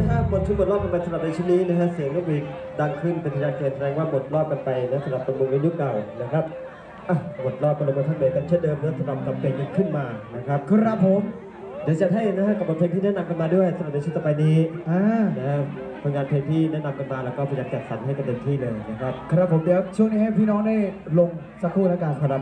ทุกหมดรอบกันไปสำหรับในชุดนี้นะฮะเสียงนกหวีดดังขึ้นเป็นทะยานเกินแสดงว่าหมดรอบกันไปนะสำหรับตำบลในยุคเก่านะครับอะหมดรอบกันลงมาท่านเบกกันเช่นเดิมนะสำหรับกับเพลงขึ้นมานะครับ ครับผมเดี๋ยวจะให้นะฮะกับบทเพลงที่แนะนำกันมาด้วยสำหรับในชุดต่อไปนี้อ่านะครับผลงานเพลงที่แนะนำกันมาแล้วก็พยายามจัดสรรให้กันเต็มที่เลยนะครับ ครับผมเดี๋ยวช่วงนี้ให้พี่น้องได้ลงสักครู่แล้วกัน ครับ